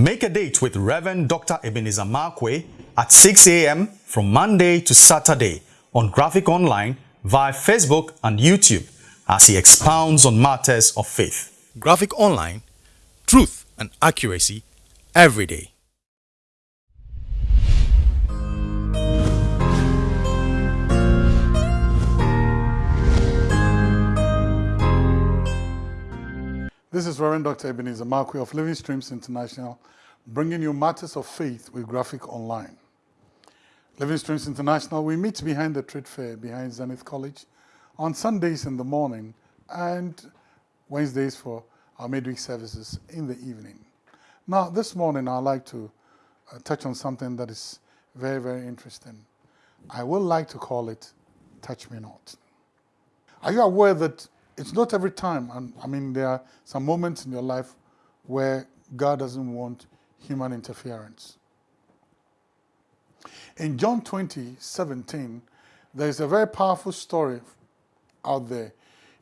Make a date with Reverend Dr. Ebenezer Markwei at 6 a.m. from Monday to Saturday on Graphic Online via Facebook and YouTube as he expounds on matters of faith. Graphic Online, truth and accuracy every day. This is Reverend Dr. Ebenezer Markwei of Living Streams International, bringing you matters of faith with Graphic Online. Living Streams International, we meet behind the trade fair behind Zenith College on Sundays in the morning and Wednesdays for our midweek services in the evening. Now, this morning I'd like to uh, touch on something that is very, very interesting. I would like to call it Touch Me Not. Are you aware that it's not every time, and I mean, there are some moments in your life where God doesn't want human interference. In John 20, 17, there's a very powerful story out there.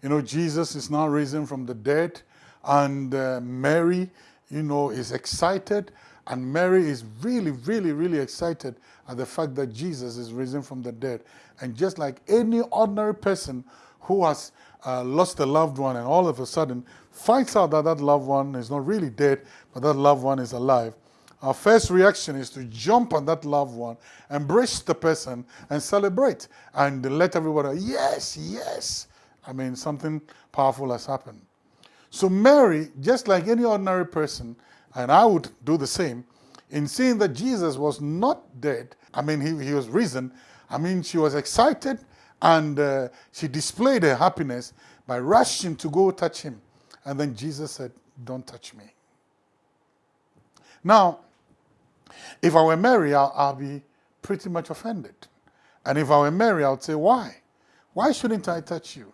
You know, Jesus is now risen from the dead, and uh, Mary, you know, is excited, and Mary is really, really, really excited at the fact that Jesus is risen from the dead. And just like any ordinary person who has uh, lost a loved one and all of a sudden finds out that that loved one is not really dead, but that loved one is alive, our first reaction is to jump on that loved one, embrace the person, and celebrate, and let everybody, yes, yes. I mean, something powerful has happened. So Mary, just like any ordinary person, and I would do the same, in seeing that Jesus was not dead, I mean, he, he was risen, I mean, she was excited, and uh, she displayed her happiness by rushing to go touch him. And then Jesus said, don't touch me. Now, if I were Mary, I'll, I'll be pretty much offended. And if I were Mary, I would say, why? Why shouldn't I touch you?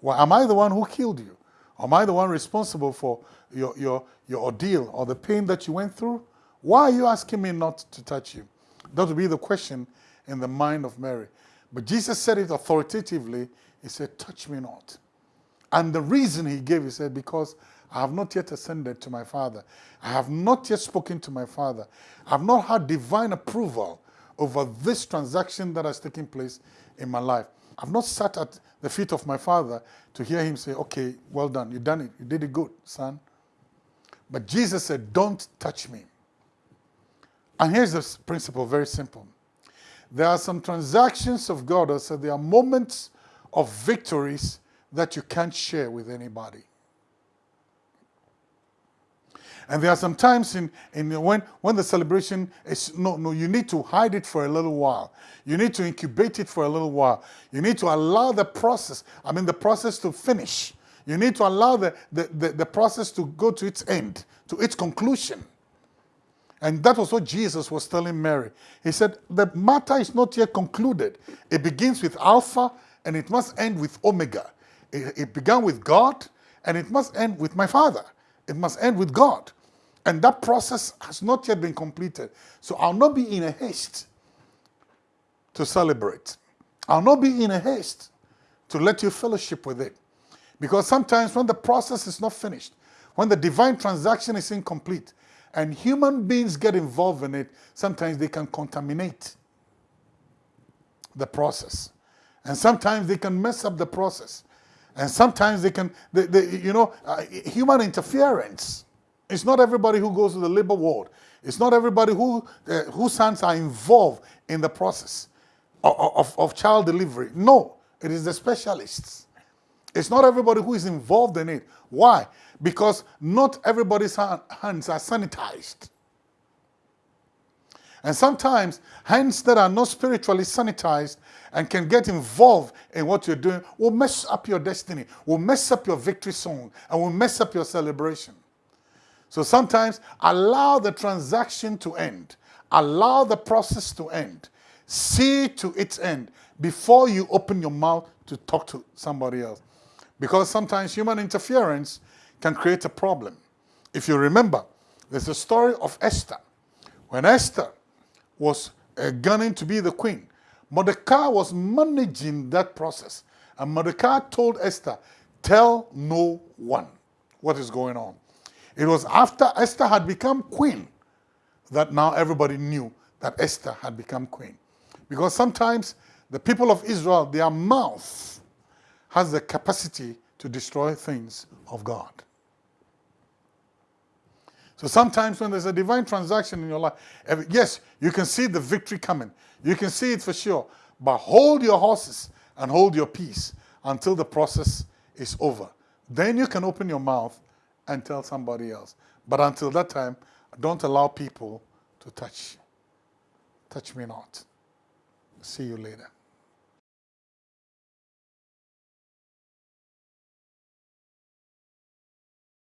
Why, am I the one who killed you? Am I the one responsible for your, your, your ordeal or the pain that you went through? Why are you asking me not to touch you? That would be the question in the mind of Mary. But Jesus said it authoritatively. He said, touch me not. And the reason he gave, he said, because I have not yet ascended to my Father. I have not yet spoken to my Father. I have not had divine approval over this transaction that has taken place in my life. I've not sat at the feet of my Father to hear him say, okay, well done, you done it, you did it good, son. But Jesus said, don't touch me. And here's the principle, very simple. There are some transactions of God that so there are moments of victories that you can't share with anybody. And there are some times in, in when, when the celebration is, no, no, you need to hide it for a little while. You need to incubate it for a little while. You need to allow the process, I mean the process to finish. You need to allow the, the, the, the process to go to its end, to its conclusion. And that was what Jesus was telling Mary. He said, the matter is not yet concluded. It begins with Alpha and it must end with Omega. It, it, began with God and it must end with my Father. It must end with God. And that process has not yet been completed. So I'll not be in a haste to celebrate. I'll not be in a haste to let you fellowship with it. Because sometimes when the process is not finished, when the divine transaction is incomplete, and human beings get involved in it, sometimes they can contaminate the process. And sometimes they can mess up the process. And sometimes they can, they, they, you know, uh, human interference. It's not everybody who goes to the labor ward. It's not everybody who, uh, whose sons are involved in the process of, of, of child delivery. No, it is the specialists. It's not everybody who is involved in it. Why? Because not everybody's hands are sanitized. And sometimes hands that are not spiritually sanitized and can get involved in what you're doing will mess up your destiny, will mess up your victory song, and will mess up your celebration. So sometimes allow the transaction to end. Allow the process to end. See to its end before you open your mouth to talk to somebody else. Because sometimes human interference can create a problem. If you remember, there's a story of Esther. When Esther was uh, gunning to be the queen, Mordecai was managing that process. And Mordecai told Esther, tell no one what is going on. It was after Esther had become queen that now everybody knew that Esther had become queen. Because sometimes the people of Israel, their mouth has the capacity to destroy things of God. So sometimes when there's a divine transaction in your life, yes, you can see the victory coming. You can see it for sure. But hold your horses and hold your peace until the process is over. Then you can open your mouth and tell somebody else. But until that time, don't allow people to touch. Touch me not. See you later.